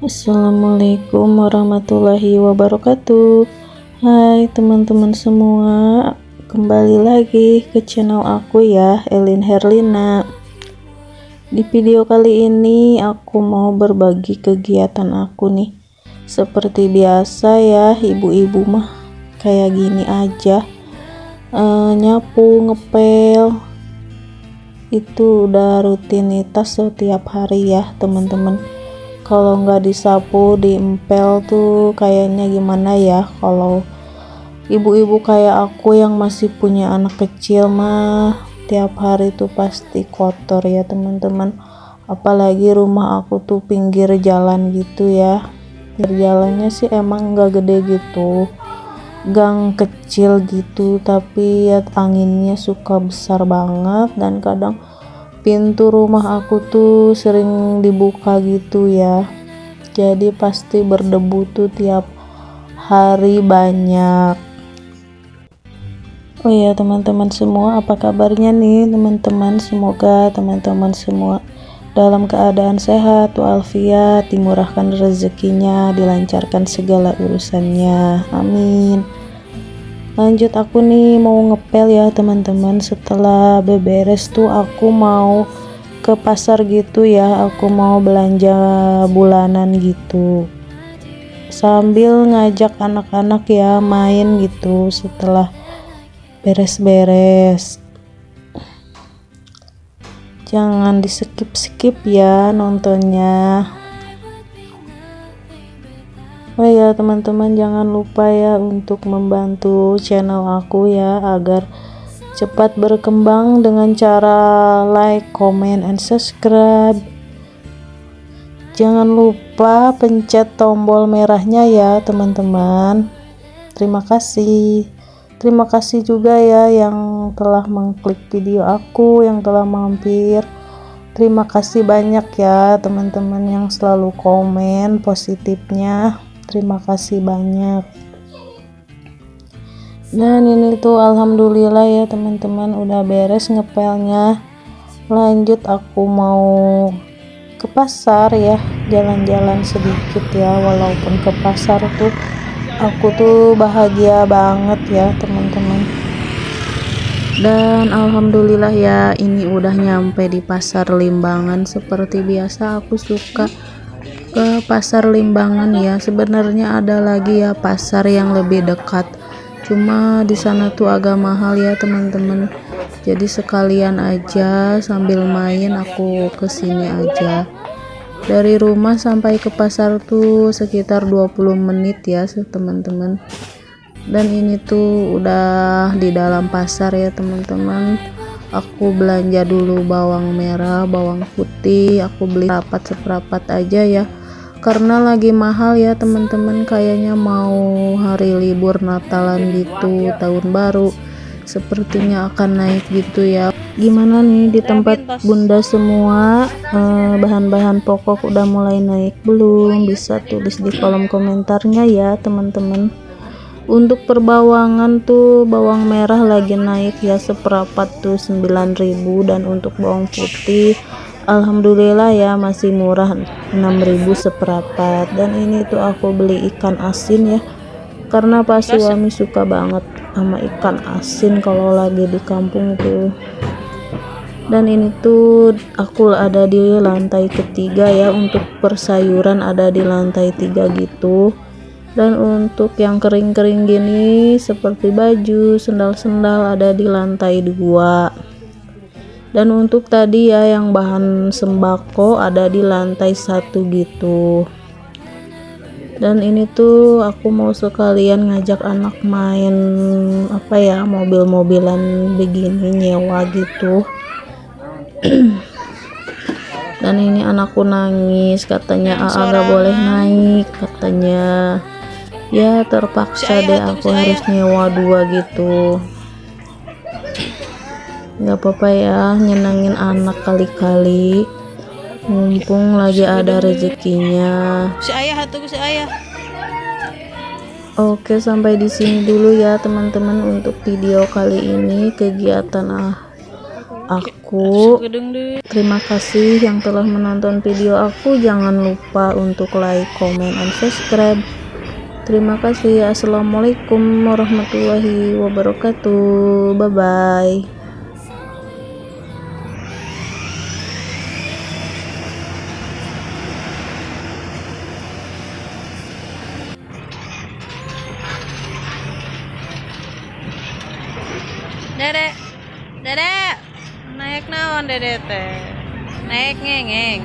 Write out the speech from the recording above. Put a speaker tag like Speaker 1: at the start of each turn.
Speaker 1: Assalamualaikum warahmatullahi wabarakatuh. Hai teman-teman semua Kembali lagi ke channel aku ya Elin Herlina. Di video kali ini aku mau berbagi kegiatan aku nih. Seperti biasa ya ibu-ibu mah Kayak gini aja. E, Nyapu, ngepel Itu udah rutinitas setiap hari ya teman-teman kalau nggak disapu diempel tuh kayaknya gimana ya? Kalau ibu-ibu kayak aku yang masih punya anak kecil mah tiap hari tuh pasti kotor ya teman-teman. Apalagi rumah aku tuh pinggir jalan gitu ya. Jalannya sih emang nggak gede gitu. Gang kecil gitu tapi ya anginnya suka besar banget. Dan kadang pintu rumah aku tuh sering dibuka gitu ya. Jadi pasti berdebu tuh tiap hari banyak. Oh ya teman-teman semua apa kabarnya nih teman-teman? Semoga teman-teman semua dalam keadaan sehat walafiat dimurahkan rezekinya dilancarkan segala urusannya. Amin lanjut aku nih mau ngepel ya teman-teman. Setelah beberes tuh aku mau ke pasar gitu ya. Aku mau belanja bulanan gitu. Sambil ngajak anak-anak ya main gitu setelah beres-beres. Jangan di skip-skip ya nontonnya Oh ya teman-teman jangan lupa ya untuk membantu channel aku ya agar cepat berkembang dengan cara like, comment, and subscribe. Jangan lupa pencet tombol merahnya ya teman-teman. Terima kasih. Terima kasih juga ya yang telah mengklik video aku, yang telah mampir. Terima kasih banyak ya teman-teman yang selalu komen positifnya terima kasih banyak. Dan ini tuh alhamdulillah ya teman-teman. Udah beres ngepelnya. Lanjut aku mau ke pasar ya. Jalan-jalan sedikit ya walaupun ke pasar tuh aku tuh bahagia banget ya teman-teman. Dan alhamdulillah ya ini udah nyampe di pasar limbangan. Seperti biasa aku suka ke pasar Limbangan ya. Sebenarnya ada lagi ya pasar yang lebih dekat. Cuma di sana tuh agak mahal ya teman-teman. Jadi sekalian aja sambil main aku ke sini aja. Dari rumah sampai ke pasar tuh sekitar 20 menit ya teman-teman. Dan ini tuh udah di dalam pasar ya teman-teman. Aku belanja dulu bawang merah bawang putih. Aku beli rapat seperapat aja ya karena lagi mahal ya teman-teman. Kayaknya mau hari libur Natalan gitu tahun baru. Sepertinya akan naik gitu ya. Gimana nih di tempat bunda semua? Eh, bahan-bahan eh, pokok udah mulai naik belum? Bisa tulis di kolom komentarnya ya teman-teman. Untuk perbawangan tuh bawang merah lagi naik ya seperapat tuh 9000 dan untuk bawang putih Alhamdulillah ya masih murah 6000 seperapat dan ini tuh aku beli ikan asin ya karena pas suami suka banget sama ikan asin kalau lagi di kampung tuh. Dan ini tuh aku ada di lantai ketiga ya untuk persayuran ada di lantai tiga gitu. Dan untuk yang kering-kering gini seperti baju sendal-sendal ada di lantai dua dan untuk tadi ya yang bahan sembako ada di lantai satu gitu. Dan ini tuh aku mau sekalian ngajak anak main apa ya mobil-mobilan begini nyewa gitu. Dan ini anakku nangis katanya AA gak boleh naik katanya. Ya terpaksa deh aku harus nyewa dua gitu nggak apa-apa ya nyenangin anak kali-kali mumpung lagi ada rezekinya si ayah atau si ayah Oke sampai di sini dulu ya teman-teman untuk video kali ini kegiatan ah aku. Terima kasih yang telah menonton video aku. Jangan lupa untuk like, comment, and subscribe. Terima kasih. Assalamualaikum warahmatullahi wabarakatuh. Bye bye.
Speaker 2: naon dedete. Naik ngengeng.